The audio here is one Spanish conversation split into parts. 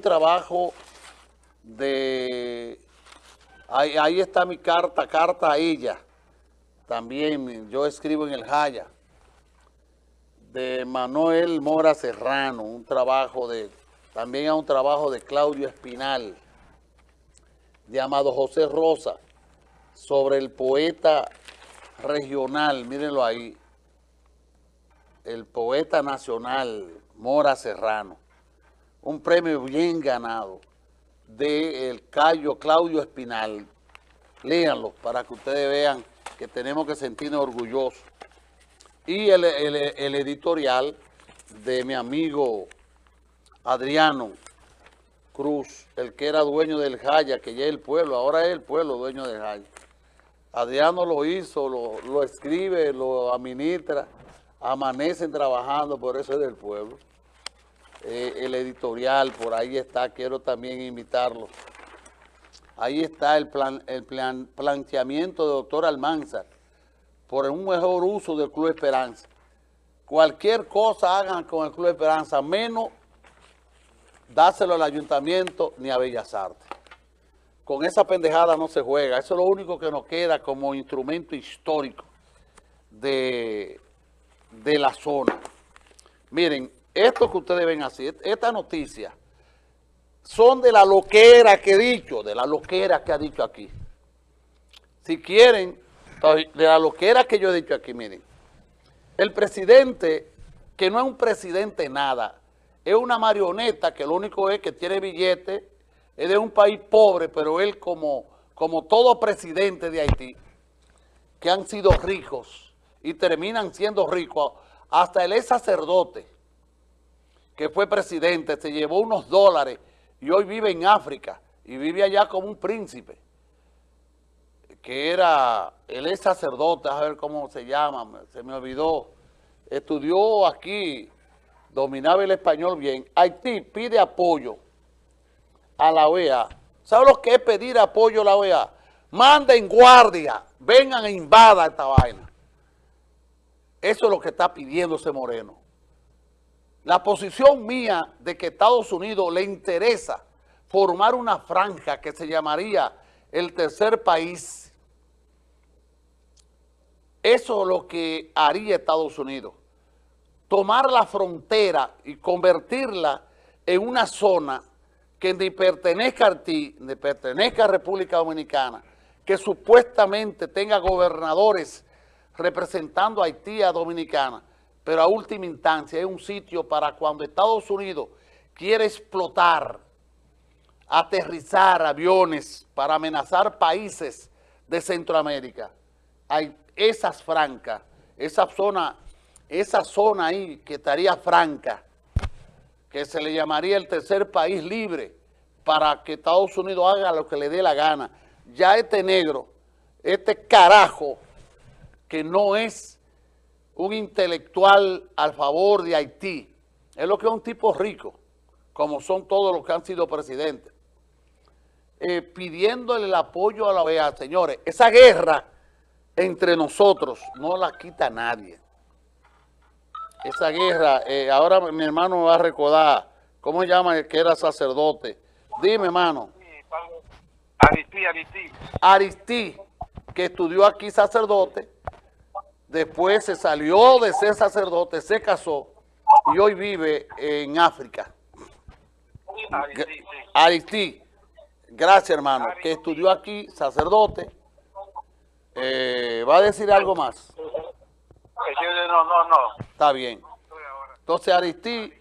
trabajo de... Ahí, ahí, está mi carta, carta a ella. También yo escribo en el Jaya. De Manuel Mora Serrano, un trabajo de... También hay un trabajo de Claudio Espinal, llamado José Rosa, sobre el poeta regional, mírenlo ahí, el poeta nacional Mora Serrano un premio bien ganado del Cayo Claudio Espinal. Léanlo para que ustedes vean que tenemos que sentirnos orgullosos. Y el, editorial de mi amigo Adriano Cruz, el que era dueño del Jaya, que ya es el pueblo, ahora es el pueblo dueño del Jaya. Adriano lo hizo, lo, lo escribe, lo administra, amanecen trabajando, por eso es del pueblo. Eh, el editorial, por ahí está, quiero también invitarlo. Ahí está el, plan, el plan, planteamiento de doctor Almanzar por un mejor uso del Club Esperanza. Cualquier cosa hagan con el Club Esperanza, menos dárselo al ayuntamiento ni a Bellas Artes. Con esa pendejada no se juega. Eso es lo único que nos queda como instrumento histórico de, de la zona. Miren, esto que ustedes ven así, esta noticia, son de la loquera que he dicho, de la loquera que ha dicho aquí. Si quieren, de la loquera que yo he dicho aquí, miren, el presidente, que no es un presidente nada, es una marioneta que lo único es que tiene billete, es de un país pobre, pero él como, como todo presidente de Haití, que han sido ricos y terminan siendo ricos, hasta el ex sacerdote, que fue presidente, se llevó unos dólares y hoy vive en África y vive allá como un príncipe, que era, él es sacerdote, a ver cómo se llama, se me olvidó, estudió aquí, dominaba el español bien. Haití pide apoyo a la OEA. ¿Sabe lo que es pedir apoyo a la OEA? Manden guardia, vengan e invada esta vaina. Eso es lo que está pidiendo ese moreno. La posición mía de que Estados Unidos le interesa formar una franja que se llamaría el tercer país, eso es lo que haría Estados Unidos. Tomar la frontera y convertirla en una zona que ni pertenezca a Haití, ni pertenezca a República Dominicana, que supuestamente tenga gobernadores representando a Haití a Dominicana, pero a última instancia es un sitio para cuando Estados Unidos quiere explotar, aterrizar aviones para amenazar países de Centroamérica. Hay esas francas, esa zona, esa zona ahí que estaría franca, que se le llamaría el tercer país libre para que Estados Unidos haga lo que le dé la gana. Ya este negro, este carajo, que no es un intelectual al favor de Haití. Es lo que es un tipo rico, como son todos los que han sido presidentes. Eh, pidiéndole el apoyo a la OEA. Señores, esa guerra entre nosotros no la quita nadie. Esa guerra, eh, ahora mi hermano me va a recordar, ¿cómo se llama el que era sacerdote? Dime, hermano. Aristí, Aristí. Aristí, que estudió aquí sacerdote, después se salió de ser sacerdote, se casó y hoy vive en África. Aristí, gracias hermano, que estudió aquí, sacerdote. Eh, ¿Va a decir algo más? No, no, no. Está bien. Entonces Aristí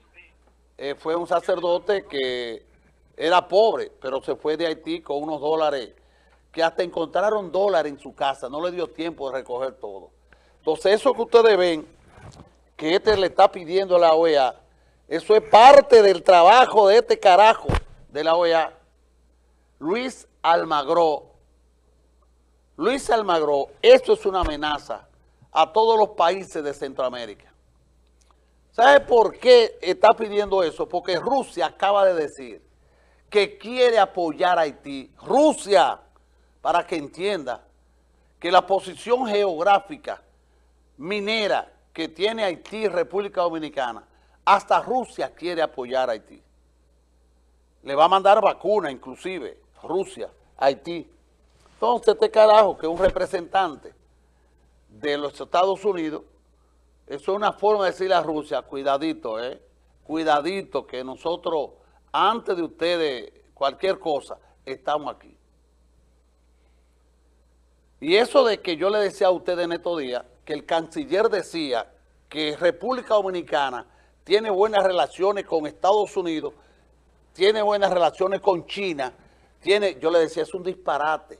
eh, fue un sacerdote que era pobre, pero se fue de Haití con unos dólares, que hasta encontraron dólares en su casa, no le dio tiempo de recoger todo. Entonces, eso que ustedes ven, que este le está pidiendo a la OEA, eso es parte del trabajo de este carajo de la OEA. Luis Almagro. Luis Almagro, esto es una amenaza a todos los países de Centroamérica. ¿Sabe por qué está pidiendo eso? Porque Rusia acaba de decir que quiere apoyar a Haití. Rusia, para que entienda que la posición geográfica minera que tiene Haití República Dominicana, hasta Rusia quiere apoyar a Haití. le va a mandar vacuna inclusive, Rusia, Haití. Entonces este carajo que un representante de los Estados Unidos, eso es una forma de decirle a Rusia, cuidadito, eh, cuidadito que nosotros, antes de ustedes, cualquier cosa, estamos aquí. Y eso de que yo le decía a ustedes en estos días, que el canciller decía que República Dominicana tiene buenas relaciones con Estados Unidos, tiene buenas relaciones con China, tiene, yo le decía, es un disparate.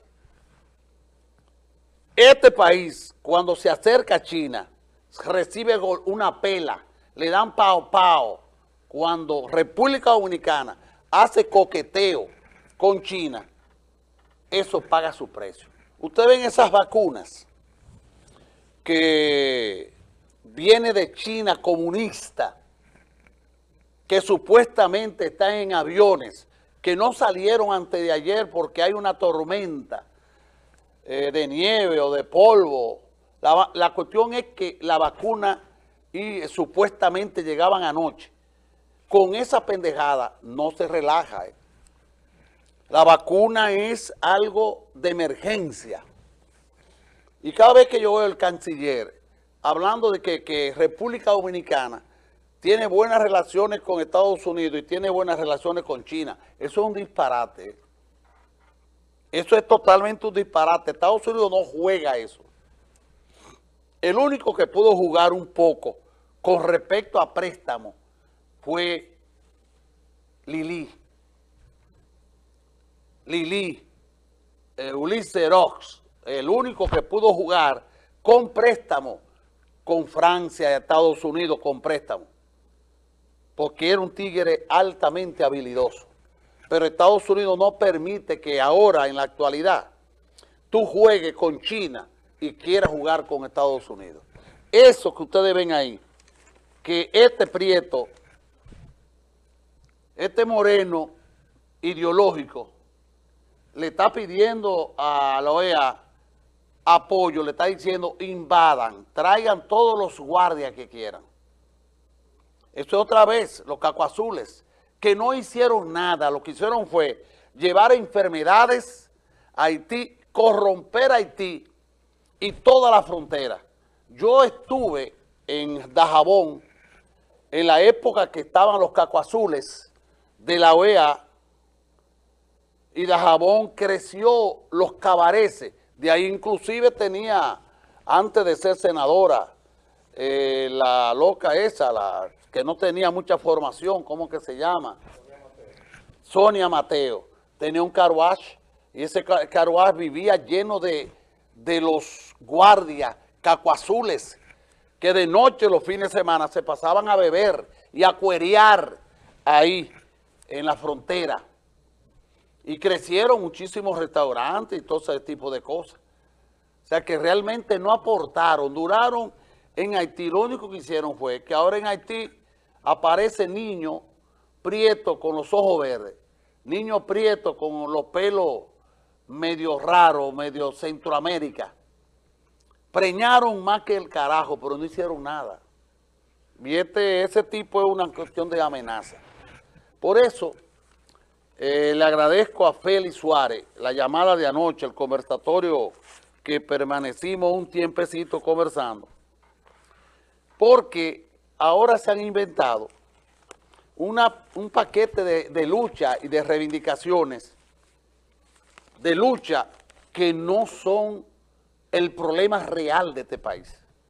Este país, cuando se acerca a China, recibe una pela, le dan pao pao. Cuando República Dominicana hace coqueteo con China, eso paga su precio. Ustedes ven esas vacunas que viene de China comunista, que supuestamente están en aviones, que no salieron antes de ayer porque hay una tormenta eh, de nieve o de polvo. La, cuestión es que la vacuna y supuestamente llegaban anoche. Con esa pendejada no se relaja. Eh. La vacuna es algo de emergencia. Y cada vez que yo veo al canciller hablando de que, República Dominicana tiene buenas relaciones con Estados Unidos y tiene buenas relaciones con China, eso es un disparate. Eso es totalmente un disparate. Estados Unidos no juega eso. El único que pudo jugar un poco con respecto a préstamo fue Lili. Lili, eh, Ulises Rox, el único que pudo jugar con préstamo con Francia y Estados Unidos con préstamo, porque era un tigre altamente habilidoso. Pero Estados Unidos no permite que ahora, en la actualidad, tú juegues con China y quieras jugar con Estados Unidos. Eso que ustedes ven ahí, que este prieto, este moreno ideológico, le está pidiendo a la OEA apoyo, le está diciendo invadan, traigan todos los guardias que quieran. Esto es otra vez, los cacoazules, que no hicieron nada, lo que hicieron fue llevar enfermedades a Haití, corromper a Haití y toda la frontera. Yo estuve en Dajabón en la época que estaban los cacoazules de la OEA y Dajabón creció los cabareces. De ahí inclusive tenía, antes de ser senadora, eh, la loca esa, la que no tenía mucha formación, ¿cómo que se llama? Sonia Mateo. Tenía un carwash y ese carwash vivía lleno de, de los guardias cacuazules que de noche los fines de semana se pasaban a beber y a cuerear ahí en la frontera. Y crecieron muchísimos restaurantes y todo ese tipo de cosas. O sea que realmente no aportaron, duraron en Haití. Lo único que hicieron fue que ahora en Haití aparece niño prieto con los ojos verdes, niño prieto con los pelos medio raros, medio Centroamérica. Preñaron más que el carajo, pero no hicieron nada. Y este, ese tipo es una cuestión de amenaza. Por eso... Eh, le agradezco a Félix Suárez la llamada de anoche, el conversatorio que permanecimos un tiempecito conversando, porque ahora se han inventado una, un paquete de, de lucha y de reivindicaciones, de lucha que no son el problema real de este país.